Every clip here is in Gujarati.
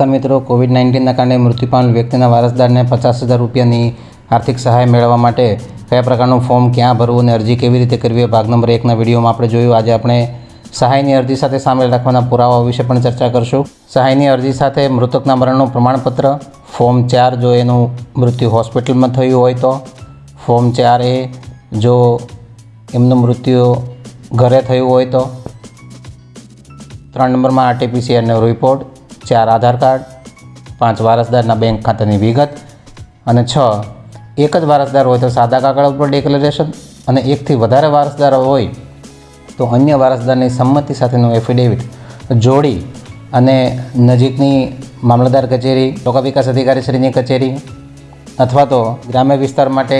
નમસ્કાર મિત્રો કોવિડ નાઇન્ટીનના કારણે મૃત્યુ પામેલ વ્યક્તિના વારસદારને પચાસ હજાર રૂપિયાની આર્થિક સહાય મેળવવા માટે કયા પ્રકારનું ફોર્મ ક્યાં ભરવું અને અરજી કેવી રીતે કરવી એ ભાગ નંબર એકના વિડીયોમાં આપણે જોયું. આજે આપણે સહાયની અરજી સાથે સામેલ રાખવાના પુરાવા વિશે પણ ચર્ચા કરશું. સહાયની અરજી સાથે મૃતકના મરણનું પ્રમાણપત્ર, ફોર્મ ચાર જો એનું મૃત્યુ હોસ્પિટલમાં થયું હોય તો, ફોર્મ ચાર એ જો એમનું મૃત્યુ ઘરે થયું હોય તો. ત્રણ નંબરમાં આરટીપીસીઆરનો રિપોર્ટ ચાર આધાર કાર્ડ, પાંચ વારસદારના બેંક ખાતાની વિગત અને છ, એક જ વારસદાર હોય તો સાદા કાગળ ઉપર ડિક્લેરેશન અને એકથી વધારે વારસદાર હોય તો અન્ય વારસદારની સંમતિ સાથેનું એફિડેવિટ જોડી અને નજીકની મામલતદાર કચેરી, લોકા વિકાસ અધિકારીશ્રીની કચેરી અથવા તો ગ્રામ્ય વિસ્તાર માટે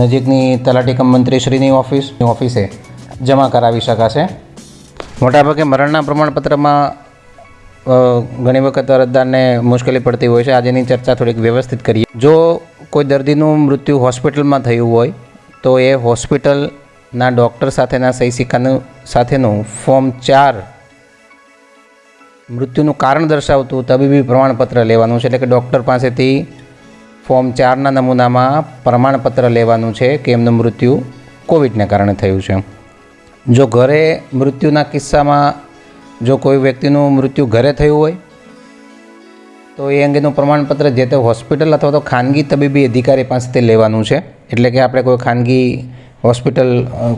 નજીકની તલાટી કમ મંત્રીશ્રીની ઓફિસ, ઓફિસે જમા કરાવી શકાશે. મોટાભાગે મરણના પ્રમાણપત્રમાં ઘણી વખત અરજદારને મુશ્કેલી પડતી હોય છે. આજેની ચર્ચા થોડીક વ્યવસ્થિત કરીએ. જો કોઈ દર્દીનું મૃત્યુ હોસ્પિટલમાં થયું હોય, તો એ હોસ્પિટલના ડૉક્ટર સાથેના સહી સિક્કાનું, સાથેનું ફોર્મ ચાર મૃત્યુનું કારણ દર્શાવતું તબીબી પ્રમાણપત્ર લેવાનું છે. એટલે કે ડૉક્ટર પાસેથી ફોર્મ ચારના નમૂનામાં પ્રમાણપત્ર લેવાનું છે કે એમનું મૃત્યુ કોવિડને કારણે થયું છે. જો ઘરે મૃત્યુના કિસ્સામાં જો કોઈ વ્યક્તિનું મૃત્યુ ઘરે થયું હોય, તો એ અંગેનું પ્રમાણપત્ર જે તે હોસ્પિટલ અથવા તો ખાનગી તબીબી અધિકારી પાસેથી લેવાનું છે. એટલે કે આપણે કોઈ ખાનગી હોસ્પિટલ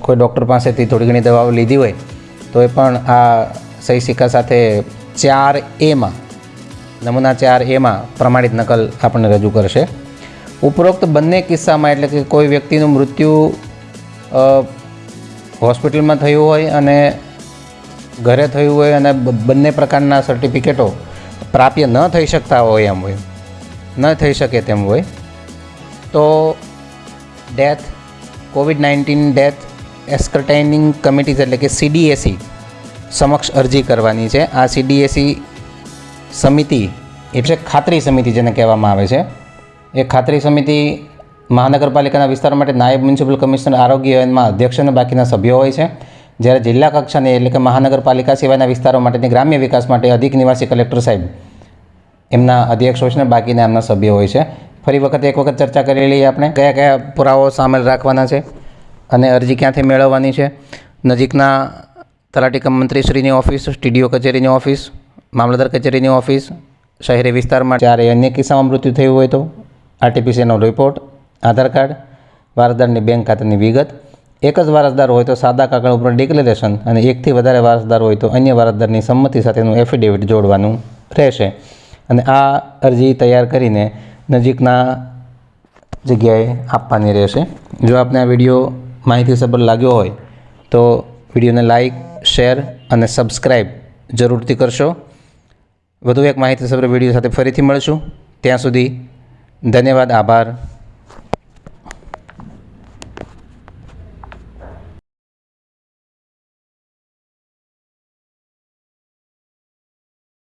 કોઈ ડૉક્ટર પાસેથી થોડી ઘણી દવાઓ લીધી હોય, તો એ પણ આ સહી સિક્કા સાથે ચાર એમાં નમૂના ચાર એમાં પ્રમાણિત નકલ આપણને રજૂ કરશે. ઉપરોક્ત બંને કિસ્સામાં એટલે કે કોઈ વ્યક્તિનું મૃત્યુ હોસ્પિટલમાં થયું હોય અને ઘરે થયું હોય અને બંને પ્રકારના સર્ટિફિકેટો પ્રાપ્ય ન થઈ શકતા હોય એમ હોય. ન થઈ શકે તેમ હોય. તો death covid nineteen death ascertaining committees એટલે કે સીડીએસી સમક્ષ અરજી કરવાની છે. આ સીડીએસી સમિતિ એટલે ખાતરી સમિતિ જેને કહેવામાં આવે છે. એ ખાતરી સમિતિ મહાનગરપાલિકાના વિસ્તાર માટે નાયબ મ્યુનિસિપલ કમિશનર આરોગ્યમાં અધ્યક્ષ અને બાકીના સભ્યો હોય છે. જ્યારે જિલ્લા કક્ષાની એટલે કે મહાનગરપાલિકા સિવાયના વિસ્તારો માટેની ગ્રામ્ય વિકાસ માટે અધિક નિવાસી કલેક્ટર સાહેબ એમના અધ્યક્ષ હોય છે ને બાકીના એમના સભ્યો હોય છે. ફરી વખત એક વખત ચર્ચા કરી લઈએ આપણે. કયા કયા પુરાવાઓ સામેલ રાખવાના છે અને અરજી ક્યાંથી મેળવવાની છે? નજીકના તલાટી કમ મંત્રીશ્રીની ઓફિસ, સ્ટીડીઓ કચેરીની ઓફિસ, મામલતદાર કચેરીની ઓફિસ, શહેરી વિસ્તારમાં જ્યારે અન્ય કિસ્સામાં મૃત્યુ થયું હોય તો આરટીપીસીનો રિપોર્ટ, આધાર કાર્ડ વારસદારની બેંક ખાતાની વિગત એક જ વારસદાર હોય તો સાદા કાગળ ઉપર ડિક્લેરેશન અને એકથી વધારે વારસદાર હોય તો અન્ય વારસદારની સંમતિ સાથેનું એફિડેવિટ જોડવાનું રહેશે. અને આ અરજી તૈયાર કરીને નજીકના જગ્યાએ આપવાની રહેશે. જો આપને આ વીડિયો માહિતીસભર લાગ્યો હોય તો વિડીયોને લાઈક, શેર અને સબસ્ક્રાઈબ જરૂરથી કરશો. વધુ એક માહિતીસભર વીડિયો સાથે ફરીથી મળશું. ત્યાં સુધી ધન્યવાદ, આભાર.